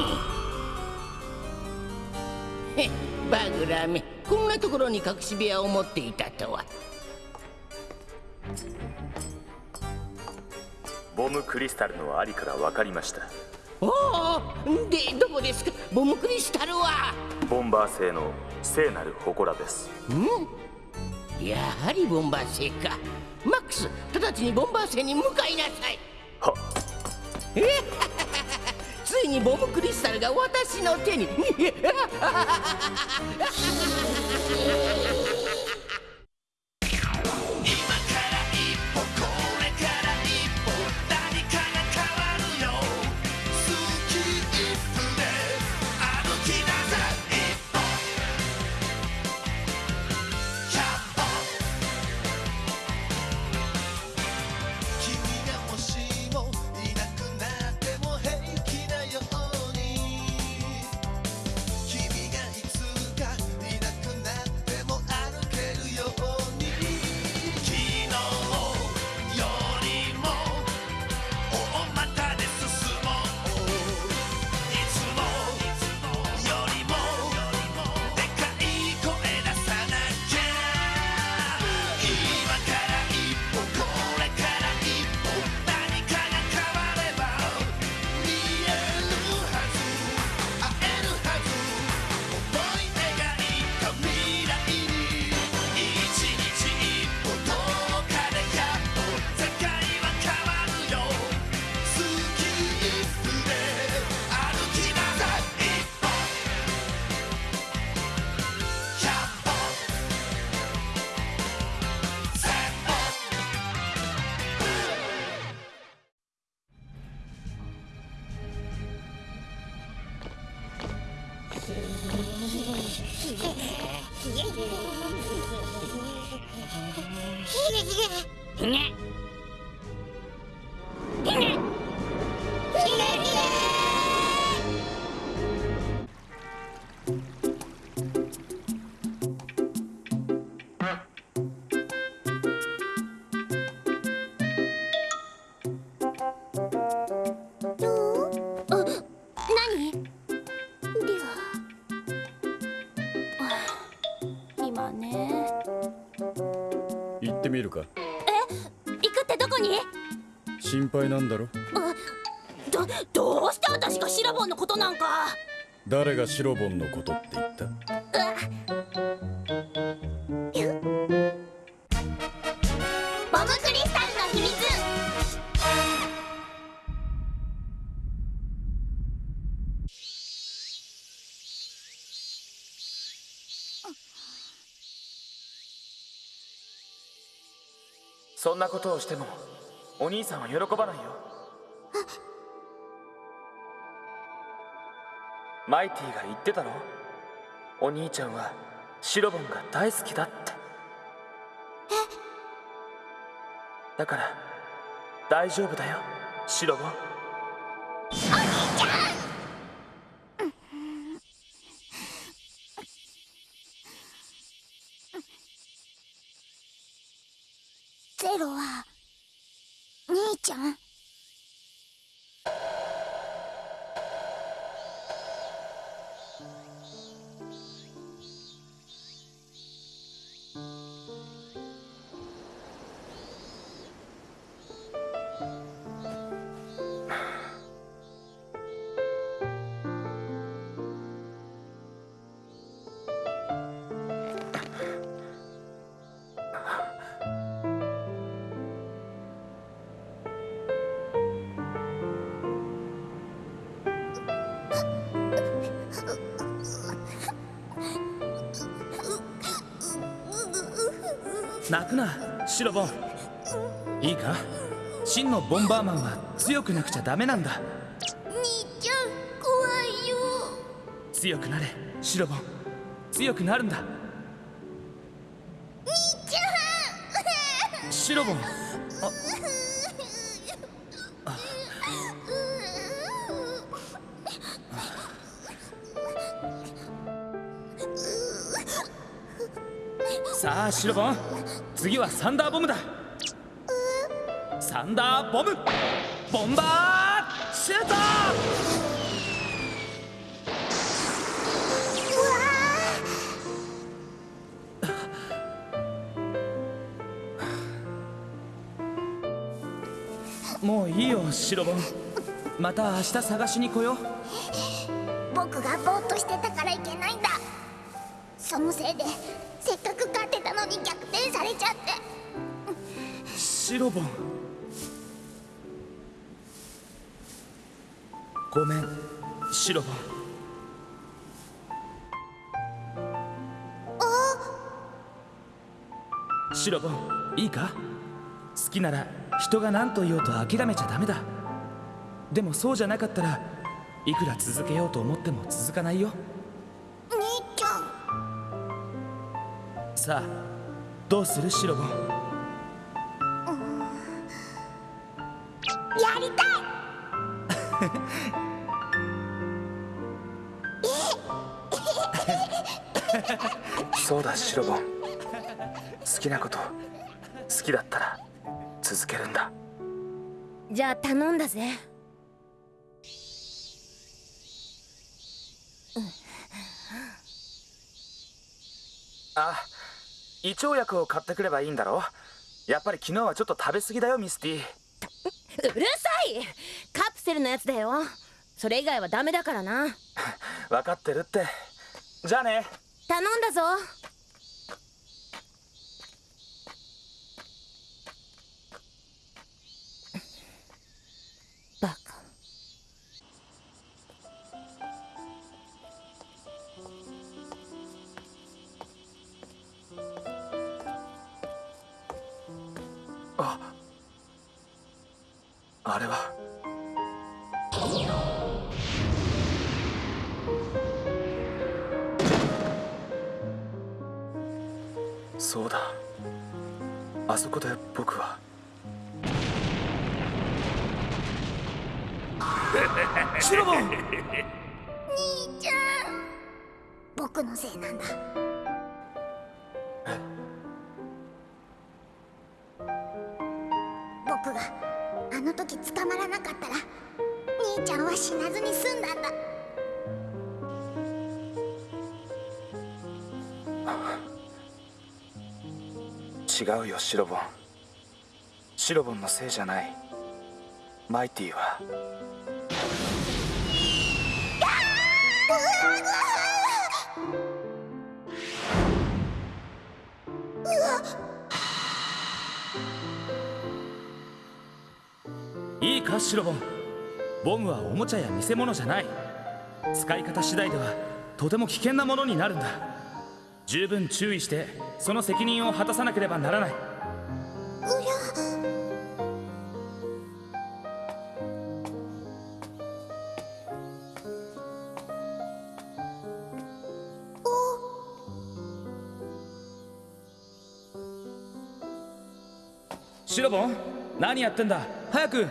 へバグラメこんなところに隠し部屋を持っていたとは。ボムクリスタルのありから分かりました。おおでどこですか？ボムクリスタルは。ボンバー製の聖なる祠です。ん。やはりボンバー製か。マックス直ちにボンバー製に向かいなさい。はついにボムクリスタルが私の手に。あボンのこと？なんか誰がシロボンのことって言った？ボムクリスタルの秘密。そんなことをしてもお兄さんは喜ばないよマイティが言ってたろ？お兄ちゃんはシロボンが大好きだって。だから大丈夫だよシロボン泣くなシロボン。いいか？真のボンバーマンは強くなくちゃダメなんだ。兄ちゃん怖いよ。強くなれシロボン。強くなるんだ。兄ちゃん。シロボン。さあシロボン次はサンダーボムだ。サンダーボム。ボンバーシュート。もういいよシロボン。また明日探しに来よう。僕がぼーっとしてたからいけないんだ。そのせいでに逆転されちゃって。シロボン。ごめんシロボン。シロボンいいか？好きなら人が何と言おうと諦めちゃダメだ。でもそうじゃなかったらいくら続けようと思っても続かないよ。兄ちゃん。さあどうするシロボン？やりたい！そうだシロボン。好きなこと好きだったら続けるんだ。じゃあ頼んだぜ。あ胃腸薬を買ってくればいいんだろ？やっぱり昨日はちょっと食べ過ぎだよミスティ。うるさい！カプセルのやつだよ。それ以外はダメだからな。分かってるって。じゃあね。頼んだぞあれは。そうだ。あそこで僕は。シロボン。兄ちゃん。僕のせいなんだ時捕まらなかったら兄ちゃんは死なずに済んだんだ。違うよシロボン。シロボンのせいじゃない。マイティは。いいかシロボンボムはおもちゃや見せ物じゃない。使い方次第ではとても危険なものになるんだ。十分注意してその責任を果たさなければならない。シロボン何やってんだ？早く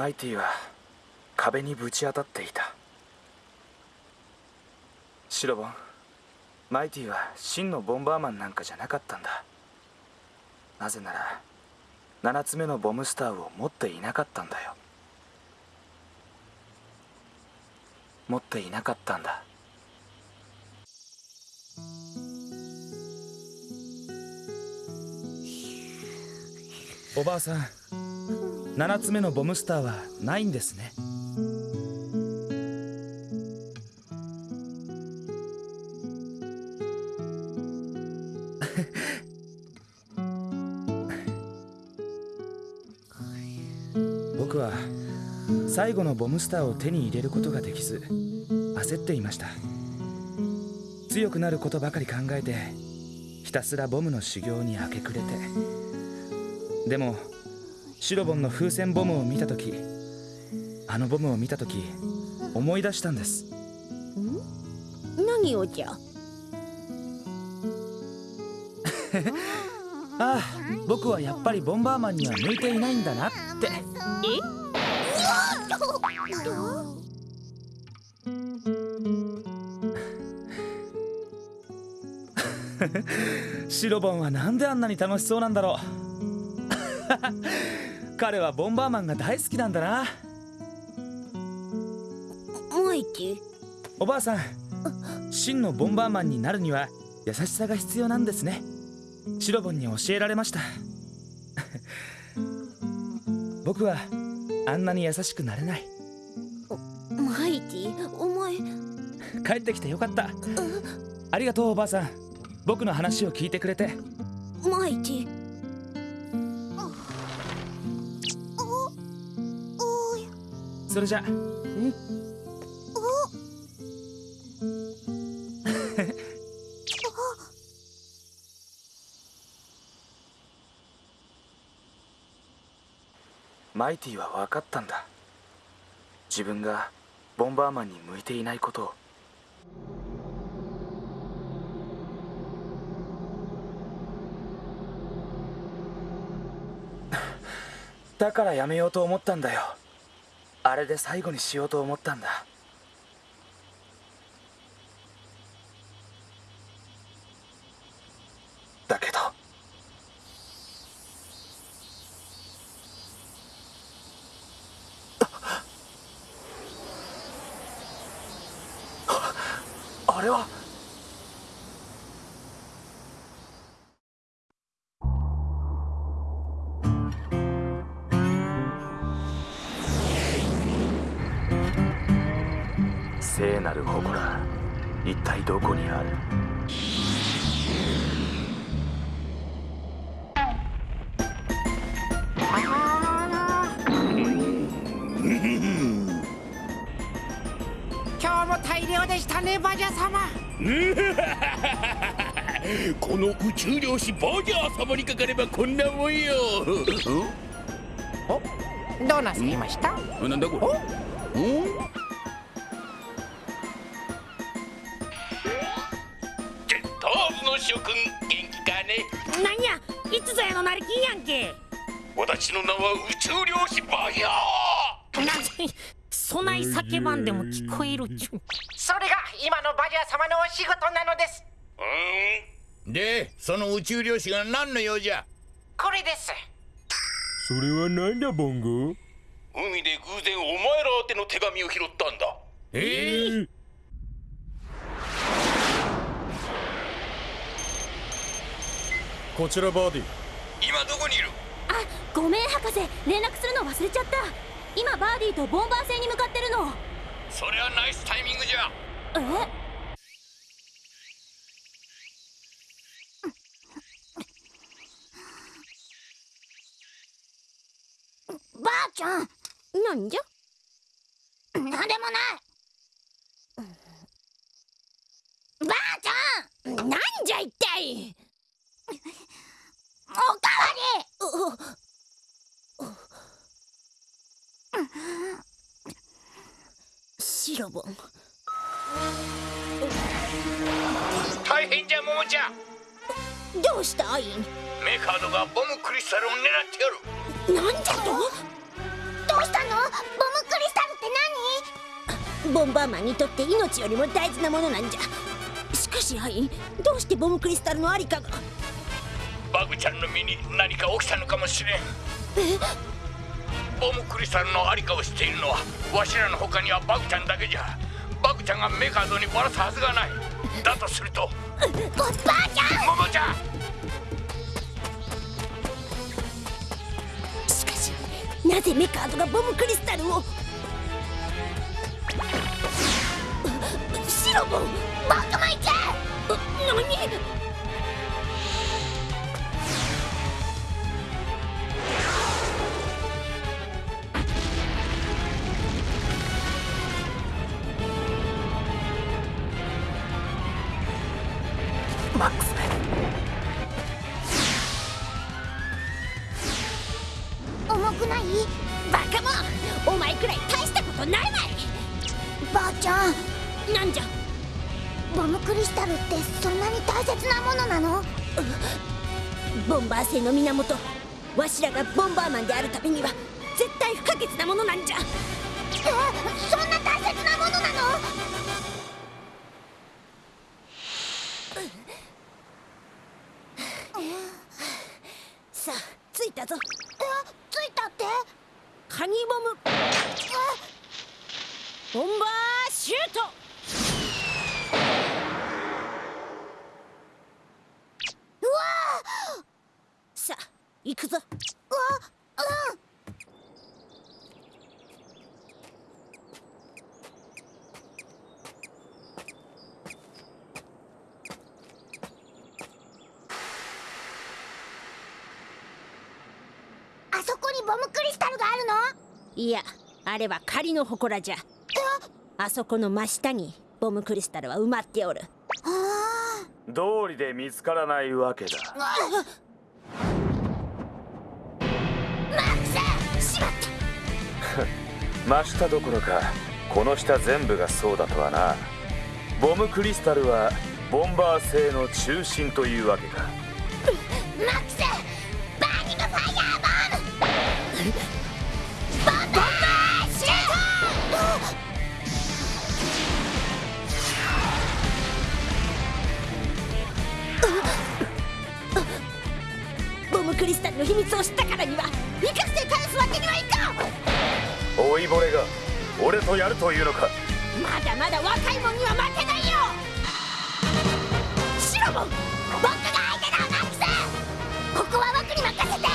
マイティは壁にぶち当たっていた。シロボンマイティは真のボンバーマンなんかじゃなかったんだ。なぜなら7つ目のボムスターを持っていなかったんだよ。持っていなかったんだ。おばあさん。7つ目のボムスターはないんですね。僕は最後のボムスターを手に入れることができず焦っていました。強くなることばかり考えてひたすらボムの修行に明け暮れて。でもシロボンの風船ボムを見た時あのボムを見た時思い出したんです。何をじゃ？ああ僕はやっぱりボンバーマンには向いていないんだなって。シロボンはなんであんなに楽しそうなんだろう 彼はボンバーマンが大好きなんだな。マイティおばあさん真のボンバーマンになるには優しさが必要なんですね。シロボンに教えられました。僕はあんなに優しくなれない。マイティお前。帰ってきてよかった。ありがとうおばあさん。僕の話を聞いてくれて。マイティそれじゃ。マイティは分かったんだ。自分がボンバーマンに向いていないことを。だからやめようと思ったんだよ。あれで最後にしようと思ったんだ。る祠一体どこにある？今日も大量でしたねバジャ様。この宇宙漁師バージャー様にかかればこんなもんよ。どうなさいました？おなんだこれ？お？やんけ。私の名は宇宙漁師バージャー。なぜそない叫ばんでも聞こえるっちゅう。それが今のバジャー様のお仕事なのです。うん。でその宇宙漁師が何の用じゃ？これです。それはなんだボンゴ？海で偶然お前ら宛ての手紙を拾ったんだ。ええこちらバーディ今どこにいる？あごめん博士。連絡するの忘れちゃった。今バーディーとボンバー星に向かってるの。それはナイスタイミングじゃ。え？ばあちゃん。なんじゃ？なんでもない。ばあちゃん。なんじゃ一体おかわりシロボン。大変じゃモモちゃん。どうしたアイメカードがボムクリスタルを狙ってやる。なんじゃと？どうしたの？ボムクリスタルってボンバーマンにとって命よりも大事なものなんじゃ。しかしアインどうしてボムクリスタルのありかが？バグちゃんの身に何か起きたのかもしれん。ボムクリスタルのありかを知っているのはわしらの他にはバグちゃんだけじゃ。バグちゃんがメカードにバラすはずがない。だとすると。何ばあちゃんモモちゃん！しかしなぜメカードがボムクリスタルを？シロボン僕もいやあれは仮の祠じゃ。あそこの真下にボムクリスタルは埋まっておる。あ道理で見つからないわけだ。あマックス！しまった！真下どころかこの下全部がそうだとはな。ボムクリスタルはボンバー製の中心というわけか。マックス！バーニングファイヤーボムクリスタルの秘密を知ったからには生かして返すわけにはいかん。老いぼれが俺とやるというのか？まだまだ若いもんには負けないよ。シロボン僕が相手だマックス。ここは僕に任せて。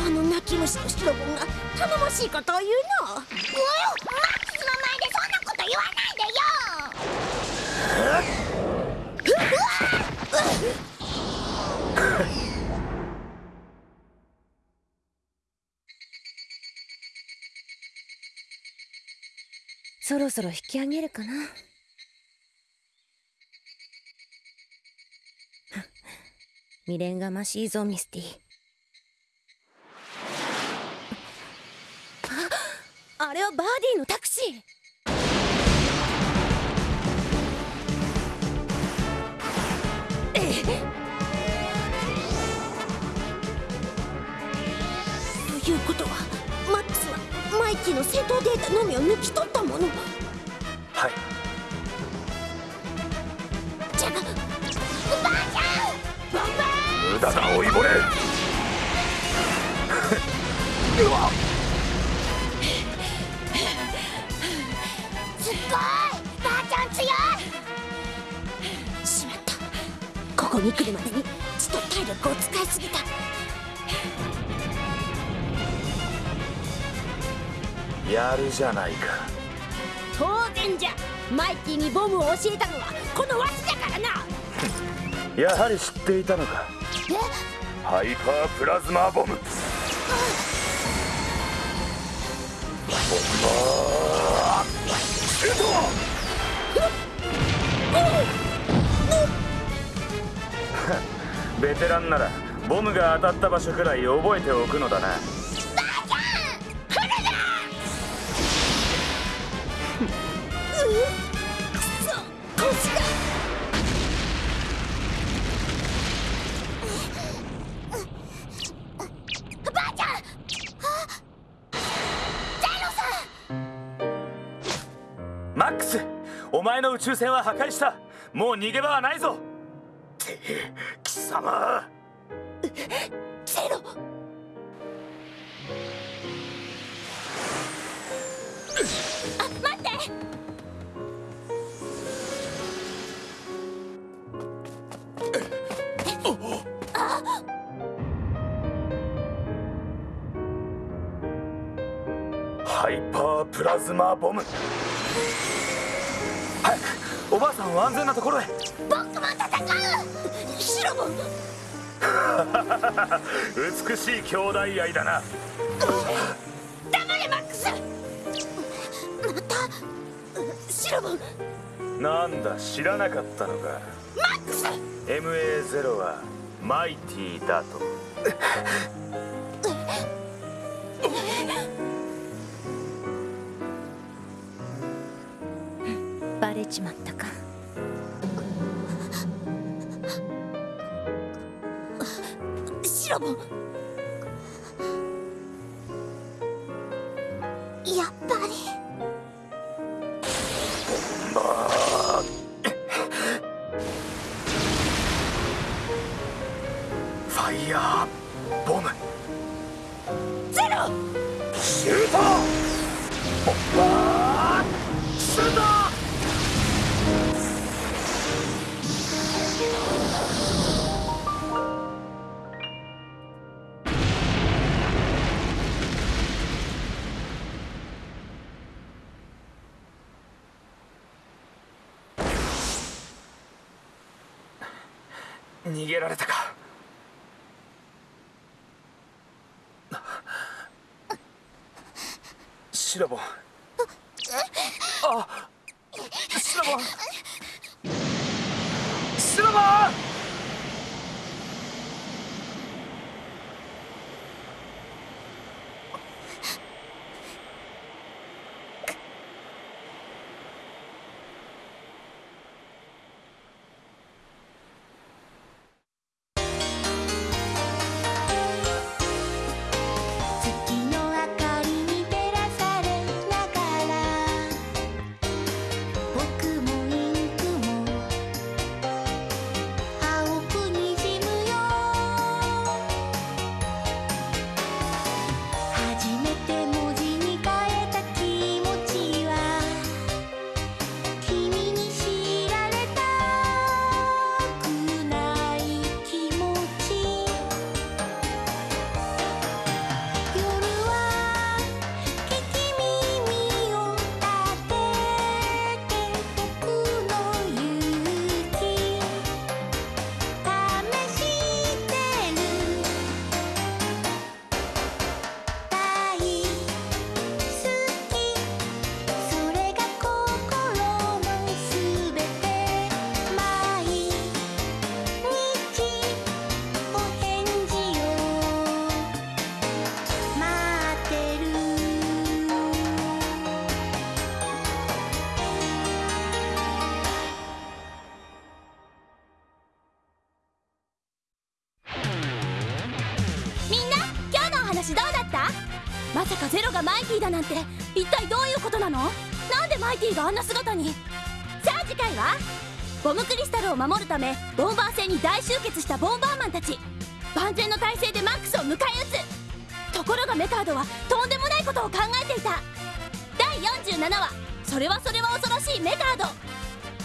あの泣き虫のシロボンが頼もしいことを言うの。マックスの前でそんなこと言わないでよそろ引き上げるかな。未練がましいぞミスティ。ああれはバーディーのタクシー。ということはマックスはマイキーの戦闘データのみを抜き取ったもの。無駄だ老いぼれ。すっごいばあちゃん強い。しまった。ここに来るまでに血と体力を使いすぎた。やるじゃないか。当然じゃ。マイキーにボムを教えたのはこのわしだからな。やはり知っていたのかハイパープラズマボム。ベテランならボムが当たった場所くらい覚えておくのだな。前の宇宙船は破壊した。もう逃げ場はないぞ。って貴様。ゼロあ待って。ハイパープラズマボムおばあさんを安全なところへ。僕も戦う！シロボン！美しい兄弟愛だな。黙れマックス！またシロボン！なんだ知らなかったのか。マックス！MA0 はマイティだとちまったか。シロボン。やっぱり。ファイヤー。逃げられたか。シラボン。あシラボン。シラボン！がマイティだなんて一体どういうことなの？なんでマイティがあんな姿に？さあ次回は？ボムクリスタルを守るためボンバー戦に大集結したボンバーマンたち。万全の体制でマックスを迎え撃つ。ところがメカードはとんでもないことを考えていた。第47話「それはそれは恐ろしいメカード」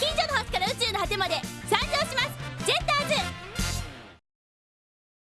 近所の端から宇宙の果てまで参上します。